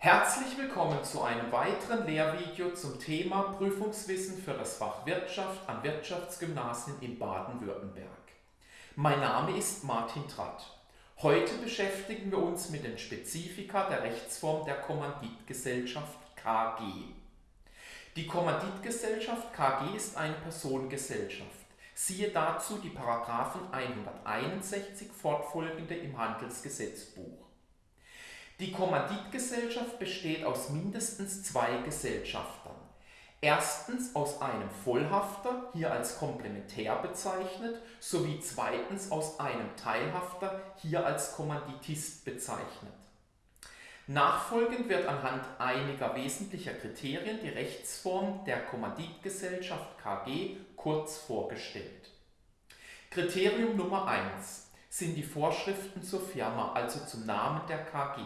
Herzlich willkommen zu einem weiteren Lehrvideo zum Thema Prüfungswissen für das Fach Wirtschaft an Wirtschaftsgymnasien in Baden-Württemberg. Mein Name ist Martin Tratt. Heute beschäftigen wir uns mit den Spezifika der Rechtsform der Kommanditgesellschaft KG. Die Kommanditgesellschaft KG ist eine Personengesellschaft. Siehe dazu die Paragraphen 161 fortfolgende im Handelsgesetzbuch. Die Kommanditgesellschaft besteht aus mindestens zwei Gesellschaftern. Erstens aus einem Vollhafter, hier als Komplementär bezeichnet, sowie zweitens aus einem Teilhafter, hier als Kommanditist bezeichnet. Nachfolgend wird anhand einiger wesentlicher Kriterien die Rechtsform der Kommanditgesellschaft KG kurz vorgestellt. Kriterium Nummer 1 sind die Vorschriften zur Firma, also zum Namen der KG.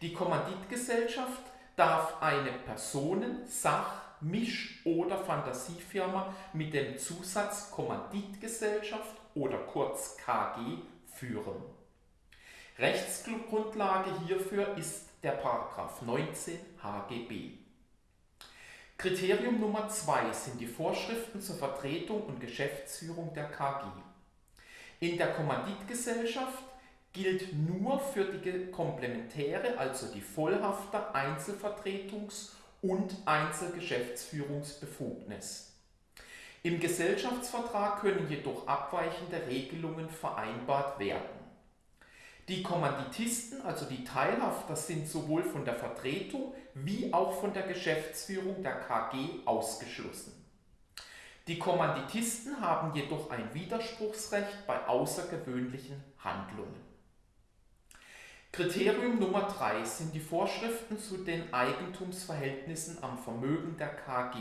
Die Kommanditgesellschaft darf eine Personen-, Sach-, Misch- oder Fantasiefirma mit dem Zusatz Kommanditgesellschaft oder kurz KG führen. Rechtsgrundlage hierfür ist der Paragraph 19 HGB. Kriterium Nummer 2 sind die Vorschriften zur Vertretung und Geschäftsführung der KG. In der Kommanditgesellschaft gilt nur für die Komplementäre, also die Vollhafter Einzelvertretungs- und Einzelgeschäftsführungsbefugnis. Im Gesellschaftsvertrag können jedoch abweichende Regelungen vereinbart werden. Die Kommanditisten, also die Teilhafter, sind sowohl von der Vertretung wie auch von der Geschäftsführung der KG ausgeschlossen. Die Kommanditisten haben jedoch ein Widerspruchsrecht bei außergewöhnlichen Handlungen. Kriterium Nummer 3 sind die Vorschriften zu den Eigentumsverhältnissen am Vermögen der KG.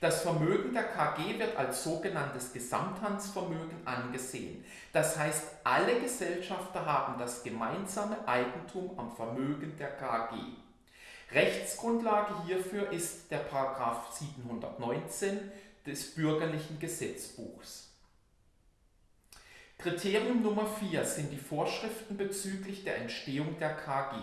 Das Vermögen der KG wird als sogenanntes Gesamthandsvermögen angesehen. Das heißt, alle Gesellschafter haben das gemeinsame Eigentum am Vermögen der KG. Rechtsgrundlage hierfür ist der Paragraph 719 des Bürgerlichen Gesetzbuchs. Kriterium Nummer 4 sind die Vorschriften bezüglich der Entstehung der KG.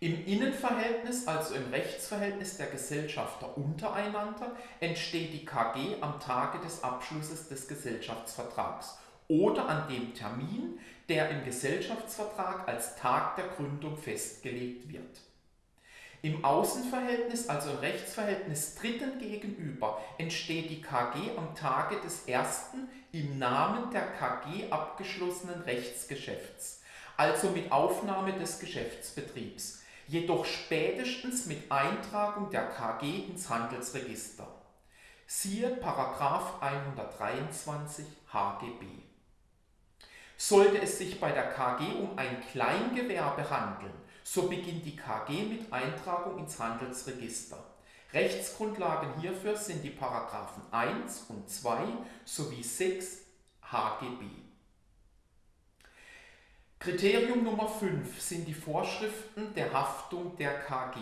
Im Innenverhältnis, also im Rechtsverhältnis der Gesellschafter untereinander, entsteht die KG am Tage des Abschlusses des Gesellschaftsvertrags oder an dem Termin, der im Gesellschaftsvertrag als Tag der Gründung festgelegt wird. Im Außenverhältnis, also im Rechtsverhältnis Dritten gegenüber, entsteht die KG am Tage des ersten im Namen der KG abgeschlossenen Rechtsgeschäfts, also mit Aufnahme des Geschäftsbetriebs, jedoch spätestens mit Eintragung der KG ins Handelsregister. Siehe 123 HGB. Sollte es sich bei der KG um ein Kleingewerbe handeln, so beginnt die KG mit Eintragung ins Handelsregister. Rechtsgrundlagen hierfür sind die Paragraphen 1 und 2 sowie 6 HGB. Kriterium Nummer 5 sind die Vorschriften der Haftung der KG.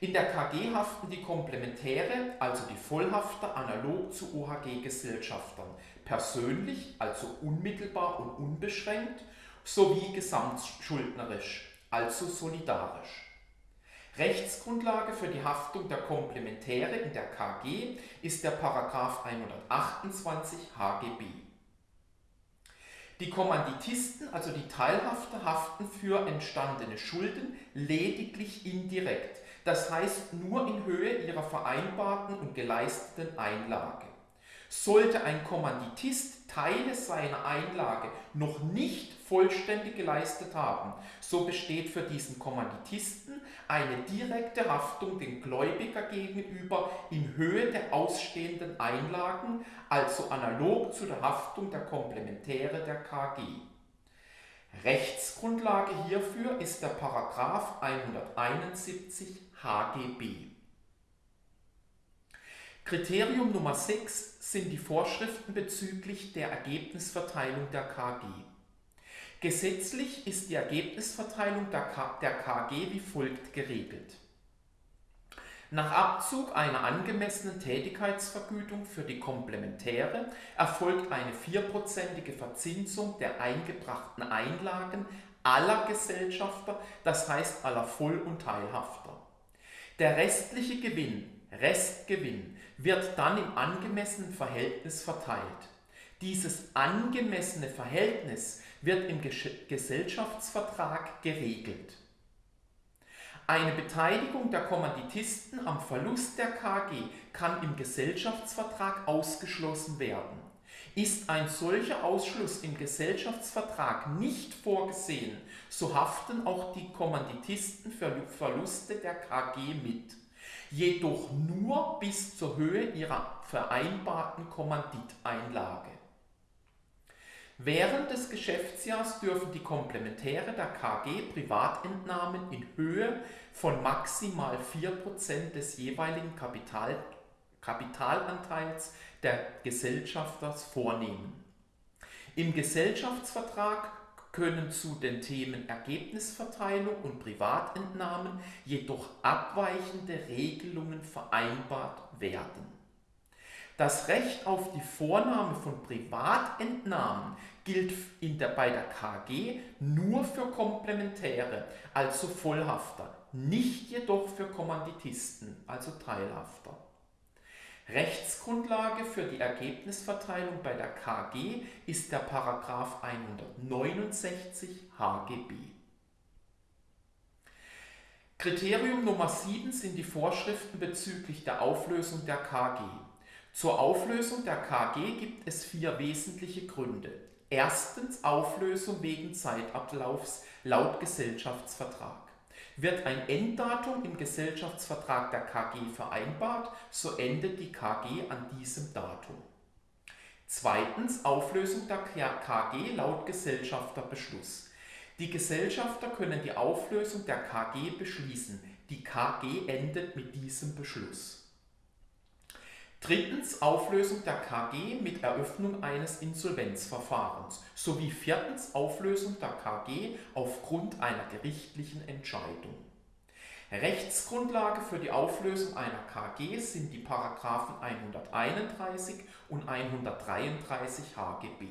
In der KG haften die Komplementäre, also die Vollhafter, analog zu OHG-Gesellschaftern, persönlich, also unmittelbar und unbeschränkt, sowie gesamtschuldnerisch, also solidarisch. Rechtsgrundlage für die Haftung der Komplementäre in der KG ist der Paragraph 128 HGB. Die Kommanditisten, also die Teilhafter, haften für entstandene Schulden lediglich indirekt, das heißt nur in Höhe ihrer vereinbarten und geleisteten Einlage. Sollte ein Kommanditist Teile seiner Einlage noch nicht vollständig geleistet haben, so besteht für diesen Kommanditisten eine direkte Haftung dem Gläubiger gegenüber in Höhe der ausstehenden Einlagen, also analog zu der Haftung der Komplementäre der KG. Rechtsgrundlage hierfür ist der Paragraph 171 HGB. Kriterium Nummer 6 sind die Vorschriften bezüglich der Ergebnisverteilung der KG. Gesetzlich ist die Ergebnisverteilung der, KG wie folgt geregelt. Nach Abzug einer angemessenen Tätigkeitsvergütung für die Komplementäre erfolgt eine vierprozentige Verzinsung der eingebrachten Einlagen aller Gesellschafter, das heißt aller Voll- und Teilhafter. Der restliche Gewinn, Restgewinn, wird dann im angemessenen Verhältnis verteilt. Dieses angemessene Verhältnis wird im Gesellschaftsvertrag geregelt. Eine Beteiligung der Kommanditisten am Verlust der KG kann im Gesellschaftsvertrag ausgeschlossen werden. Ist ein solcher Ausschluss im Gesellschaftsvertrag nicht vorgesehen, so haften auch die Kommanditisten für Verluste der KG mit, jedoch nur bis zur Höhe ihrer vereinbarten Kommanditeinlage. Während des Geschäftsjahrs dürfen die Komplementäre der KG Privatentnahmen in Höhe von maximal 4% des jeweiligen Kapital, Kapitalanteils der Gesellschafters vornehmen. Im Gesellschaftsvertrag können zu den Themen Ergebnisverteilung und Privatentnahmen jedoch abweichende Regelungen vereinbart werden. Das Recht auf die Vornahme von Privatentnahmen gilt der, bei der KG nur für Komplementäre, also Vollhafter, nicht jedoch für Kommanditisten, also Teilhafter. Rechtsgrundlage für die Ergebnisverteilung bei der KG ist der Paragraph 169 HGB. Kriterium Nummer 7 sind die Vorschriften bezüglich der Auflösung der KG. Zur Auflösung der KG gibt es vier wesentliche Gründe. Erstens Auflösung wegen Zeitablaufs laut Gesellschaftsvertrag. Wird ein Enddatum im Gesellschaftsvertrag der KG vereinbart, so endet die KG an diesem Datum. Zweitens Auflösung der KG laut Gesellschafterbeschluss. Die Gesellschafter können die Auflösung der KG beschließen. Die KG endet mit diesem Beschluss. Drittens Auflösung der KG mit Eröffnung eines Insolvenzverfahrens sowie viertens Auflösung der KG aufgrund einer gerichtlichen Entscheidung. Rechtsgrundlage für die Auflösung einer KG sind die Paragraphen 131 und 133 HGB.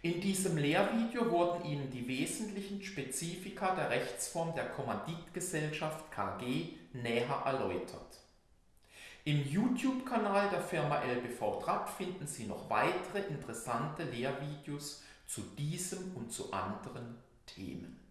In diesem Lehrvideo wurden Ihnen die wesentlichen Spezifika der Rechtsform der Kommanditgesellschaft KG näher erläutert. Im YouTube-Kanal der Firma LBV Trapp finden Sie noch weitere interessante Lehrvideos zu diesem und zu anderen Themen.